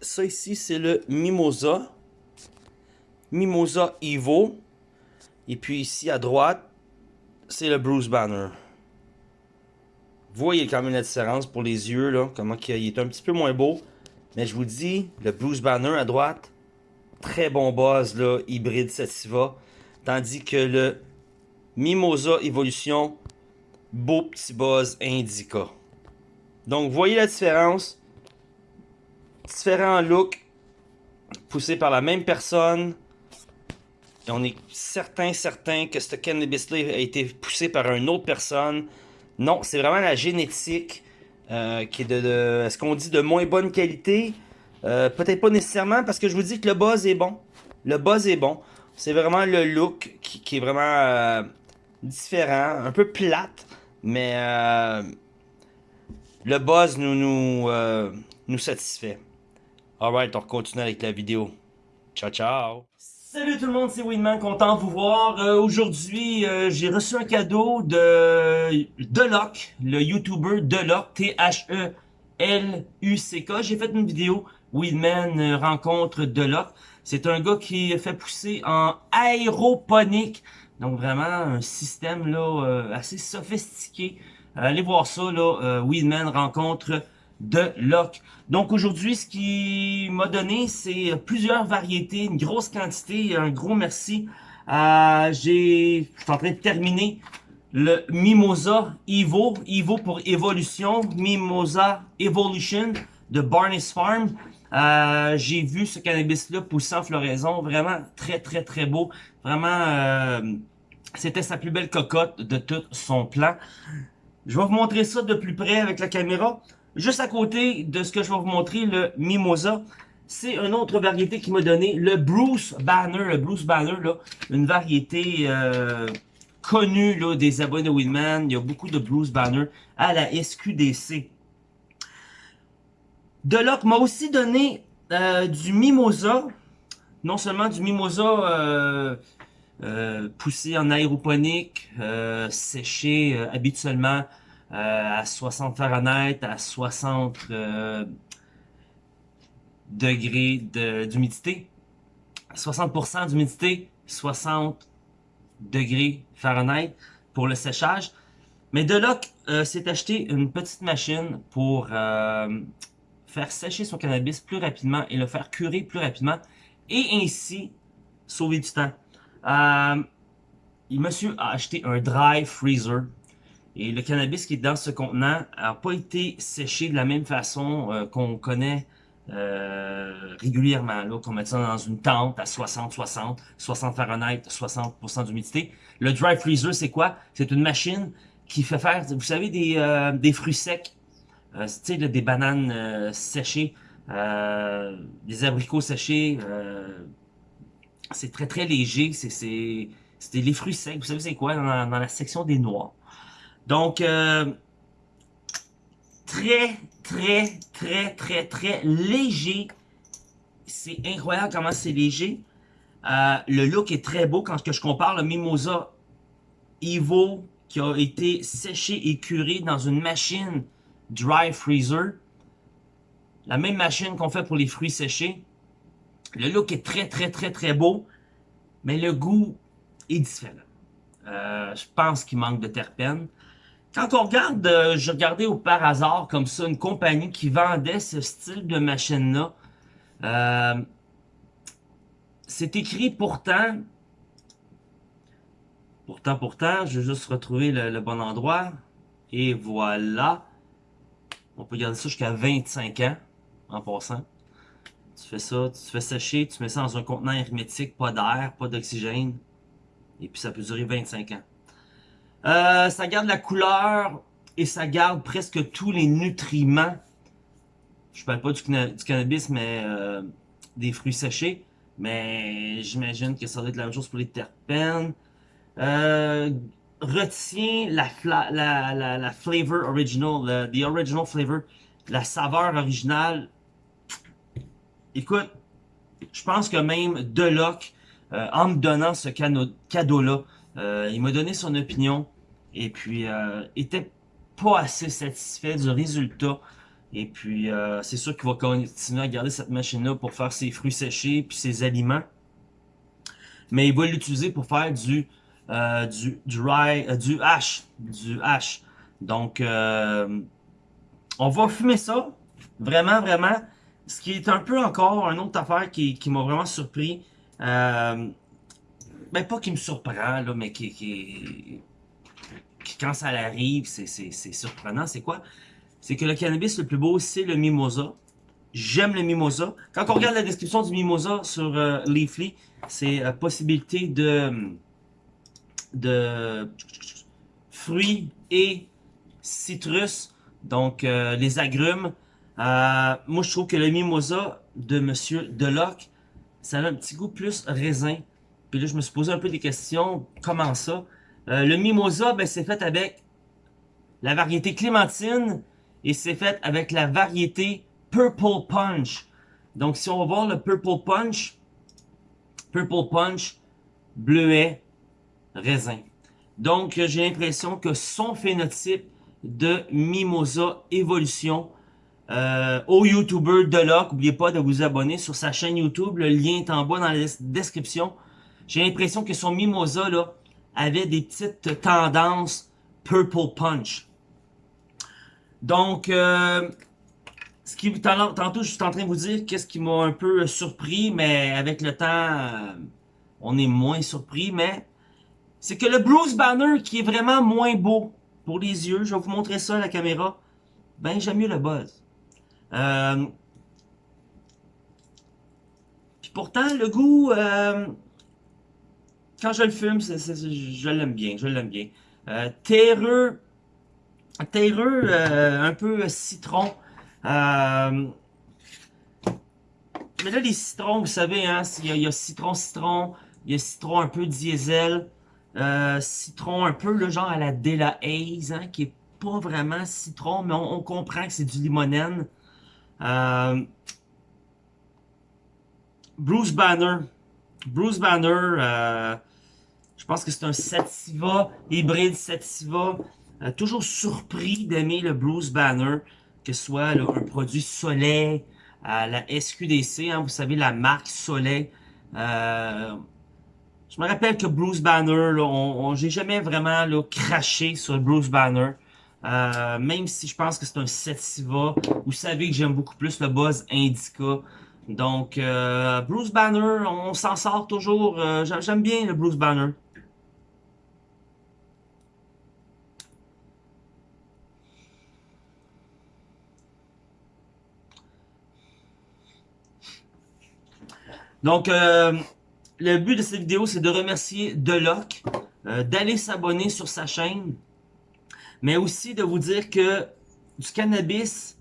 Ça ici c'est le Mimosa. Mimosa Evo. Et puis ici à droite, c'est le Bruce Banner. Vous voyez quand même la différence pour les yeux, là, comment il est un petit peu moins beau. Mais je vous dis, le Bruce Banner à droite, très bon buzz, là, hybride Sativa. Tandis que le Mimosa Evolution, beau petit buzz Indica. Donc, vous voyez la différence. Différents looks, poussés par la même personne. On est certain, certain que ce cannabis-là a été poussé par une autre personne. Non, c'est vraiment la génétique euh, qui est de, est-ce qu'on dit de moins bonne qualité? Euh, peut-être pas nécessairement parce que je vous dis que le buzz est bon. Le buzz est bon. C'est vraiment le look qui, est vraiment euh, différent, un peu plate, mais le buzz nous satisfait. Alright, on continue avec la vidéo. Ciao, ciao! Salut tout le monde, c'est Winman, content de vous voir. Euh, aujourd'hui, euh, j'ai reçu un cadeau de Deloc, le YouTuber Deloc, T-H-E-L-U-C-K. J'ai fait une vidéo, Winman euh, rencontre Deloc. C'est un gars qui fait pousser en aéroponique. Donc vraiment un système là assez sophistiqué. allez voir ça, là, Winman rencontre de Loc. Donc aujourd'hui, ce qui m'a donné, c'est plusieurs variétés, une grosse quantité, un gros merci. Euh, j'ai, je suis en train de terminer le Mimosa Evo, Evo pour évolution, Mimosa Evolution de Barnes Farm. Euh, j'ai vu ce cannabis-là pousser en floraison, vraiment très très très beau, vraiment euh, c'était sa plus belle cocotte de tout son plan. Je vais vous montrer ça de plus près avec la caméra. Juste à côté de ce que je vais vous montrer, le Mimosa, c'est une autre variété qui m'a donné le Bruce Banner. Le Bruce Banner, là, une variété euh, connue là, des abonnés Winman. Il y a beaucoup de Bruce Banner à la SQDC. Deloc m'a aussi donné euh, du Mimosa. Non seulement du Mimosa euh, poussé en aéroponique, séché habituellement à 60 Fahrenheit, à 60 euh, degrés d'humidité. 60% d'humidité, 60 degrés Fahrenheit pour le séchage. Mais Deloc euh, s'est acheté une petite machine pour euh, faire sécher son cannabis plus rapidement et le faire curer plus rapidement et ainsi sauver du temps. Euh, monsieur a acheté un dry freezer et le cannabis qui est dans ce contenant n'a pas été séché de la même façon euh, qu'on connaît euh, régulièrement, là, qu'on met ça dans une tente à 60, 60, 60 Fahrenheit, 60% d'humidité. Le dry freezer, c'est quoi? C'est une machine qui fait faire, vous savez, des, euh, fruits secs, tu des bananes séchées, des abricots séchés, c'est très très léger, c'est les fruits secs, vous savez c'est quoi, dans la section des noix? Donc, euh, très, très, très, très, très léger. C'est incroyable comment c'est léger. Euh, le look est très beau quand je compare le Mimosa Evo qui a été séché et curé dans une machine dry freezer. La même machine qu'on fait pour les fruits séchés. Le look est très très très très beau, mais le goût est différent. Euh, je pense qu'il manque de terpènes. Quand on regarde, euh, je regardais au par hasard comme ça une compagnie qui vendait ce style de machine-là. Euh, c'est écrit pourtant, pourtant, pourtant, je vais juste retrouver le, bon endroit. Et voilà. On peut garder ça jusqu'à 25 ans, en passant. Tu fais ça, tu fais sécher, tu mets ça dans un contenant hermétique, pas d'air, pas d'oxygène. Et puis ça peut durer 25 ans. Euh, ça garde la couleur et ça garde presque tous les nutriments. Je parle pas du, cannabis, mais euh, des fruits séchés. Mais j'imagine que ça doit être la même chose pour les terpènes. Euh, retient la, la, la, la, flavor original, the original flavor, la saveur originale. Écoute, je pense que même Deloc, euh, en me donnant ce cadeau-là, il m'a donné son opinion et puis euh, était pas assez satisfait du résultat Et puis, euh, c'est sûr qu'il va continuer à garder cette machine-là pour faire ses fruits séchés puis ses aliments. Mais il va l'utiliser pour faire du euh, du dry, euh, du du. Donc, on va fumer ça, vraiment, vraiment. Ce qui est un peu encore une autre affaire qui, qui m'a vraiment surpris. Euh, ben pas qui me surprend, là, mais qui, qui, quand ça arrive, c'est surprenant. C'est quoi? C'est que le cannabis le plus beau, c'est le mimosa. J'aime le mimosa. Quand on regarde la description du mimosa sur euh, Leafly, c'est la possibilité de, de fruits et citrus, donc euh, les agrumes. Euh, moi, je trouve que le mimosa de Monsieur Deloc, ça a un petit goût plus raisin. Puis là, je me suis posé un peu des questions. Comment ça? Euh, le mimosa, ben, c'est fait avec la variété clémentine et c'est fait avec la variété Purple Punch. Donc, si on va voir le Purple Punch, Purple Punch, bleuet, raisin. Donc, j'ai l'impression que son phénotype de Mimosa Évolution euh, au YouTuber Deloc, n'oubliez pas de vous abonner sur sa chaîne YouTube, le lien est en bas dans la description. J'ai l'impression que son Mimosa là, avait des petites tendances Purple Punch. Donc, euh, ce qui, tantôt, je suis en train de vous dire qu'est-ce qui m'a un peu surpris, mais avec le temps, euh, on est moins surpris, mais c'est que le Bruce Banner, qui est vraiment moins beau pour les yeux, je vais vous montrer ça à la caméra, ben j'aime mieux le buzz. Euh, puis pourtant, le goût, euh, quand je le fume, je l'aime bien, je l'aime bien. Euh, terreux, terreux, euh, un peu citron. Euh, mais là, les citrons, vous savez, hein, il y, a citron, citron, il y a citron un peu diesel, citron un peu le genre à la Dela Haze, hein, qui est pas vraiment citron, mais on, comprend que c'est du limonène. Bruce Banner. Bruce Banner, euh, je pense que c'est un Sativa, hybride Sativa. Euh, toujours surpris d'aimer le Bruce Banner, que ce soit un produit Soleil, à la SQDC, hein, vous savez, la marque Soleil. Euh, je me rappelle que Bruce Banner, on, j'ai jamais vraiment craché sur Bruce Banner. Euh, même si je pense que c'est un Sativa, vous savez que j'aime beaucoup plus le buzz Indica. Donc, euh, Bruce Banner, on s'en sort toujours. Euh, j'aime bien le Bruce Banner. Donc, euh, le but de cette vidéo, c'est de remercier Deloc, d'aller s'abonner sur sa chaîne, mais aussi de vous dire que du cannabis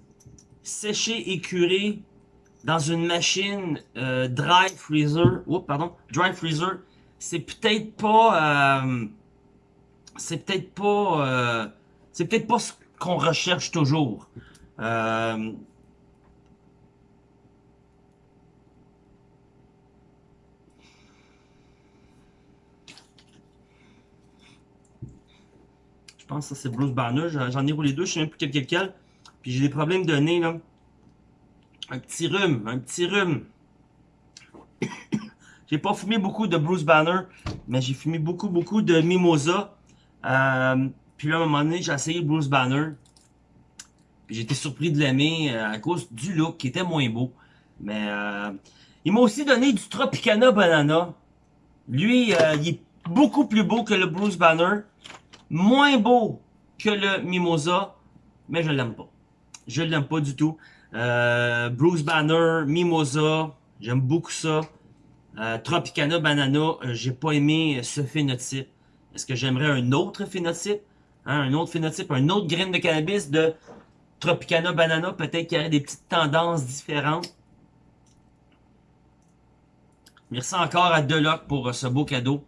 séché et curé dans une machine euh, dry freezer, oh, pardon, dry freezer, c'est peut-être pas, euh, c'est peut-être pas, euh, c'est peut-être pas ce qu'on recherche toujours. Je pense que ça c'est Bruce Banner, j'en ai roulé deux, je sais même plus quel quel, puis j'ai des problèmes de nez là. Un petit rhume, un petit rhume. j'ai pas fumé beaucoup de Bruce Banner, mais j'ai fumé beaucoup, beaucoup de Mimosa. Euh, puis là, à un moment donné, j'ai essayé Bruce Banner. Été surpris de l'aimer euh, à cause du look qui était moins beau. Mais euh, il m'a aussi donné du Tropicana Banana. Lui, il est beaucoup plus beau que le Bruce Banner. Moins beau que le Mimosa. Mais je l'aime pas. Je l'aime pas du tout. Euh, Bruce Banner, Mimosa, j'aime beaucoup ça. Euh, Tropicana Banana, euh, j'ai pas aimé ce phénotype. Est-ce que j'aimerais un autre phénotype? Hein, un autre phénotype, un autre graine de cannabis de Tropicana Banana, peut-être qu'il y aurait des petites tendances différentes. Merci encore à Deloc pour ce beau cadeau.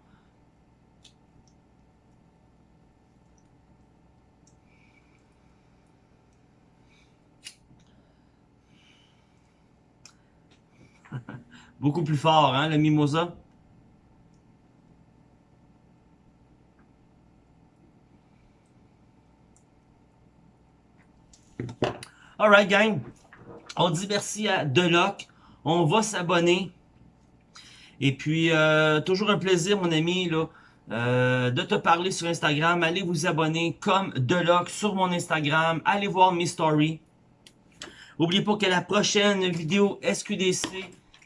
Beaucoup plus fort, hein, le mimosa? Alright, gang. On dit merci à Deloc. On va s'abonner. Et puis, euh, toujours un plaisir, mon ami, euh, de te parler sur Instagram. Allez vous abonner comme Deloc sur mon Instagram. Allez voir mes stories. N'oubliez pas que la prochaine vidéo SQDC,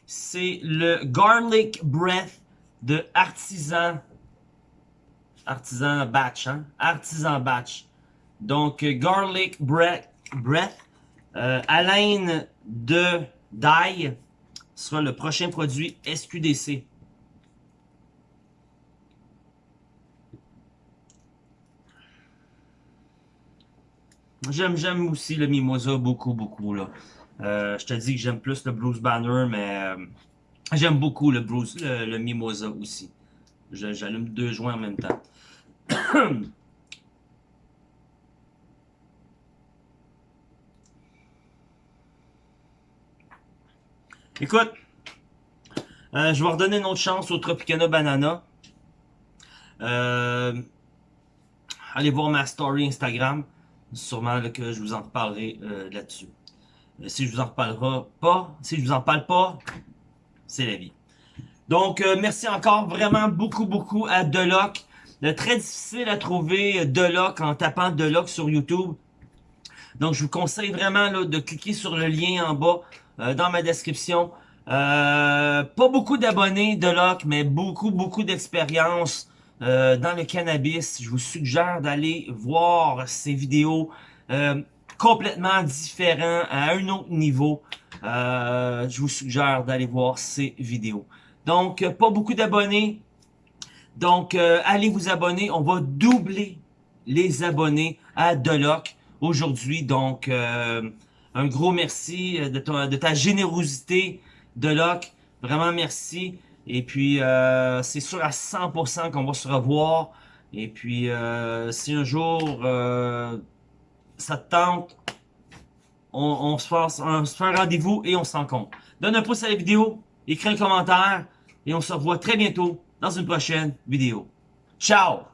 c'est le Garlic Breath de Artisan. Artisan Batch, hein? Artisan Batch. Donc, Garlic Breath, breath euh, de d'ail sera le prochain produit SQDC. J'aime j'aime aussi le Mimosa beaucoup, beaucoup. là. Euh, je te dis que j'aime plus le Bruce Banner, mais euh, j'aime beaucoup le, Bruce, le, Mimosa aussi. J'allume deux joints en même temps. Écoute, euh, je vais redonner une autre chance au Tropicana Banana. Allez voir ma story Instagram. Sûrement que je vous en reparlerai là-dessus. Si je vous en reparlerai pas, si je vous en parle pas, c'est la vie. Donc, merci encore vraiment beaucoup, beaucoup à Deloc. très difficile à trouver Deloc en tapant Deloc sur YouTube. Donc, je vous conseille vraiment là, de cliquer sur le lien en bas euh, dans ma description. Euh, pas beaucoup d'abonnés de Locke, mais beaucoup, beaucoup d'expérience euh, dans le cannabis. Je vous suggère d'aller voir ces vidéos complètement différents, à un autre niveau. je vous suggère d'aller voir ces vidéos. Donc, pas beaucoup d'abonnés. Donc, allez vous abonner. On va doubler les abonnés à Deloc aujourd'hui. Donc, un gros merci euh, de, ta générosité, de Locke. Vraiment merci. Et puis, euh, c'est sûr à 100% qu'on va se revoir. Et puis, euh, si un jour euh, ça te tente, on, se on fait un rendez-vous et on se rencontre. Donne un pouce à la vidéo, écris un commentaire et on se revoit très bientôt dans une prochaine vidéo. Ciao!